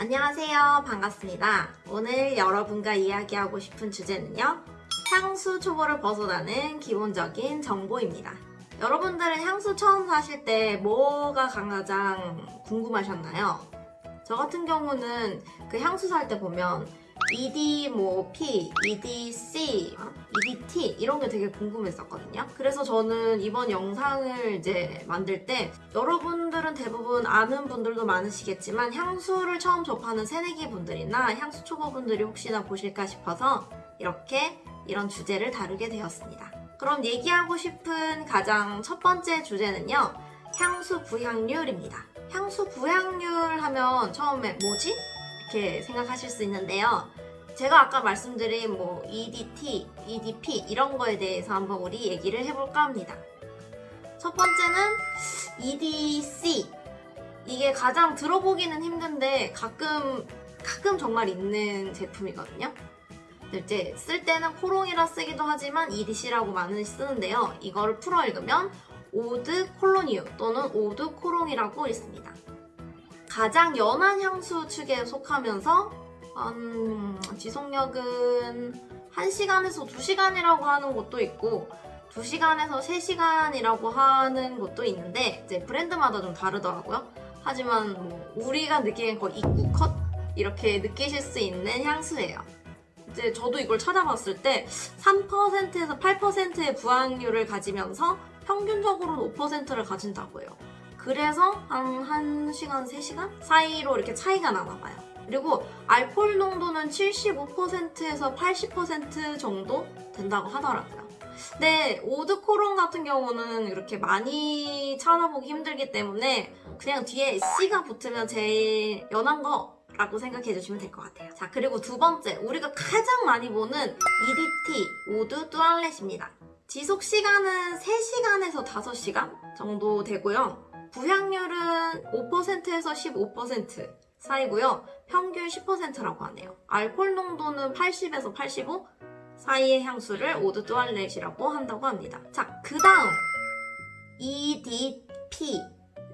안녕하세요. 반갑습니다. 오늘 여러분과 이야기하고 싶은 주제는요. 향수 초보를 벗어나는 기본적인 정보입니다. 여러분들은 향수 처음 사실 때 뭐가 가장 궁금하셨나요? 저 같은 경우는 그 향수 살 때 보면 ED 뭐 P, EDC, 어? EDT 이런 게 되게 궁금했었거든요. 그래서 저는 이번 영상을 이제 만들 때 여러분들은 대부분 아는 분들도 많으시겠지만 향수를 처음 접하는 새내기 분들이나 향수 초보분들이 혹시나 보실까 싶어서 이렇게 이런 주제를 다루게 되었습니다. 그럼 얘기하고 싶은 가장 첫 번째 주제는요. 향수 부향률입니다. 향수 부향률 하면 처음에 뭐지? 이렇게 생각하실 수 있는데요. 제가 아까 말씀드린 뭐 EDT, EDP 이런 거에 대해서 한번 우리 얘기를 해볼까 합니다. 첫 번째는 EDC. 이게 가장 들어보기는 힘든데 가끔 가끔 정말 있는 제품이거든요. 이제 쓸 때는 cologne이라 쓰기도 하지만 EDC라고 많이 쓰는데요. 이거를 풀어 읽으면 eau de Cologne 또는 eau de cologne이라고 있습니다. 가장 연한 향수 축에 속하면서 음, 지속력은 1시간에서 2시간이라고 하는 곳도 있고 2시간에서 3시간이라고 하는 곳도 있는데 이제 브랜드마다 좀 다르더라고요. 하지만 뭐 우리가 느끼는 거 입구 컷 이렇게 느끼실 수 있는 향수예요. 이제 저도 이걸 찾아봤을 때 3%에서 8%의 부항률을 가지면서 평균적으로는 5%를 가진다고 해요. 그래서 한 1시간, 3시간 사이로 이렇게 차이가 나나 봐요. 그리고 알코올 농도는 75%에서 80% 정도 된다고 하더라고요. 근데 오드코론 같은 경우는 이렇게 많이 찾아보기 힘들기 때문에 그냥 뒤에 C가 붙으면 제일 연한 거 라고 생각해 주시면 될 것 같아요. 자, 그리고 두 번째, 우리가 가장 많이 보는 EDT, Eau de toilette입니다. 지속 시간은 3시간에서 5시간 정도 되고요. 부향률은 5%에서 15% 사이고요. 평균 10%라고 하네요. 알코올 농도는 80에서 85 사이의 향수를 eau de toilette이라고 한다고 합니다. 자, 그 다음 EDP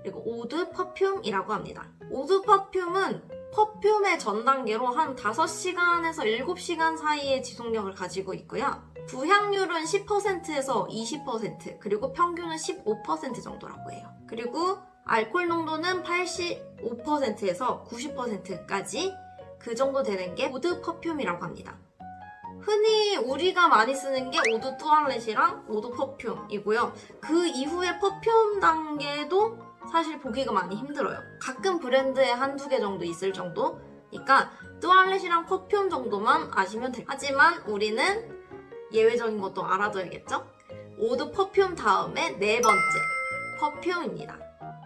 그리고 eau de parfum이라고 합니다. Eau de parfum은 parfum의 전 단계로 한 5시간에서 7시간 사이의 지속력을 가지고 있고요. 부향률은 10%에서 20% 그리고 평균은 15% 정도라고 해요. 그리고 알코올 농도는 85%에서 90%까지 그 정도 되는 게 eau de parfum이라고 합니다. 흔히 우리가 많이 쓰는 게 오드 뚜알렛이랑 오드 퍼퓸이고요. 그 이후에 parfum 단계도 사실 보기가 많이 힘들어요. 가끔 브랜드에 한두 개 정도 있을 정도니까 toilette이랑 parfum 정도만 아시면 돼요. 하지만 우리는 예외적인 것도 알아둬야겠죠? Eau de parfum 다음에 네 번째 parfum입니다.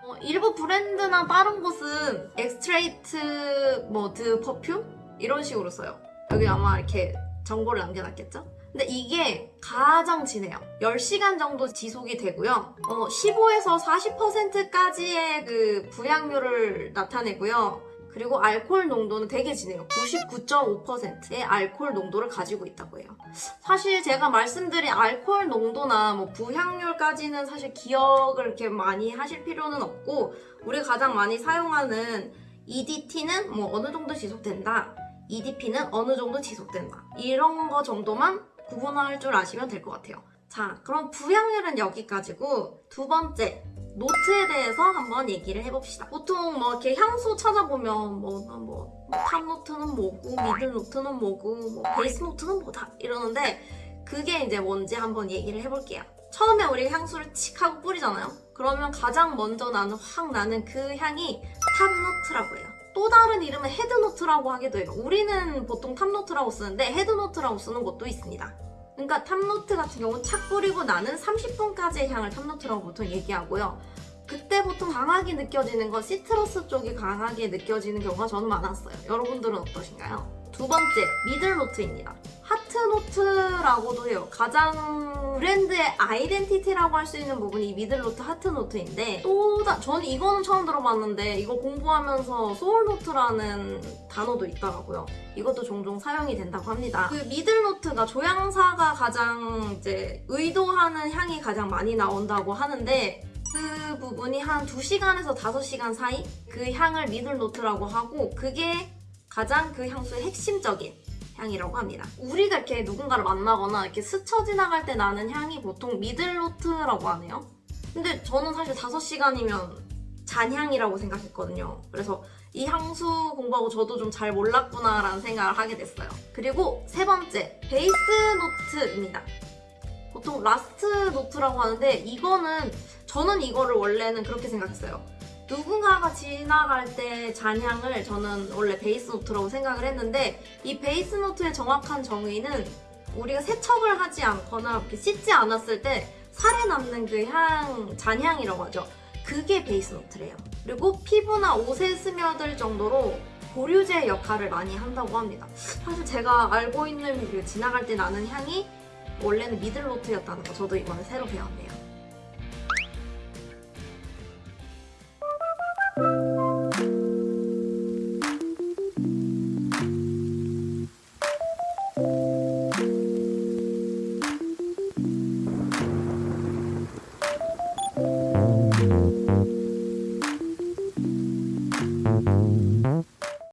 어, 일부 브랜드나 다른 곳은 extrait de parfum 이런 식으로 써요. 여기 아마 이렇게 정보를 남겨놨겠죠? 근데 이게 가장 진해요. 10시간 정도 지속이 되고요. 어, 15에서 40%까지의 그 부향률을 나타내고요. 그리고 알코올 농도는 되게 진해요. 99.5%의 알코올 농도를 가지고 있다고 해요. 사실 제가 말씀드린 알코올 농도나 뭐 부향률까지는 사실 기억을 이렇게 많이 하실 필요는 없고 우리가 가장 많이 사용하는 EDT는 뭐 어느 정도 지속된다. EDP는 어느 정도 지속된다. 이런 거 정도만 구분할 줄 아시면 될 것 같아요. 자, 그럼 부향률은 여기까지고 두 번째, note에 대해서 한번 얘기를 해봅시다. 보통 뭐 이렇게 향수 찾아보면 뭐, 뭐, top note는 뭐고, middle note는 뭐고, 뭐 base note는 뭐다 이러는데 그게 이제 뭔지 한번 얘기를 해볼게요. 처음에 우리가 향수를 칙 하고 뿌리잖아요. 그러면 가장 먼저 나는 확 나는 그 향이 top note라고 해요. 또 다른 이름은 head note라고 하기도 해요. 우리는 보통 top note라고 쓰는데 head note라고 쓰는 곳도 있습니다. 그러니까 top note 같은 경우는 착 뿌리고 나는 30분까지의 향을 top note라고 보통 얘기하고요. 그때 보통 강하게 느껴지는 건 citrus 쪽이 강하게 느껴지는 경우가 저는 많았어요. 여러분들은 어떠신가요? 두 번째, middle note입니다. heart note라고도 해요. 가장 브랜드의 identity라고 할 수 있는 부분이 middle note heart note인데 또 다, 저는 이거는 처음 들어봤는데 이거 공부하면서 soul note라는 단어도 있더라고요. 이것도 종종 사용이 된다고 합니다. 그 middle note가 조향사가 가장 이제 의도하는 향이 가장 많이 나온다고 하는데 그 부분이 한 2시간에서 5시간 사이 그 향을 middle note라고 하고 그게 가장 그 향수의 핵심적인 향이라고 합니다. 우리가 이렇게 누군가를 만나거나 이렇게 스쳐 지나갈 때 나는 향이 보통 middle note라고 하네요. 근데 저는 사실 5시간이면 잔향이라고 생각했거든요. 그래서 이 향수 공부하고 저도 좀 잘 몰랐구나라는 생각을 하게 됐어요. 그리고 세 번째, base note입니다. 보통 last note라고 하는데 이거는 저는 이거를 원래는 그렇게 생각했어요. 누군가가 지나갈 때 잔향을 저는 원래 base note라고 생각을 했는데 이 base note의 정확한 정의는 우리가 세척을 하지 않거나 씻지 않았을 때 살에 남는 그 향, 잔향이라고 하죠. 그게 base note래요. 그리고 피부나 옷에 스며들 정도로 보류제 역할을 많이 한다고 합니다. 사실 제가 알고 있는 그 지나갈 때 나는 향이 원래는 미들노트였다는 거 저도 이번에 새로 배웠네요.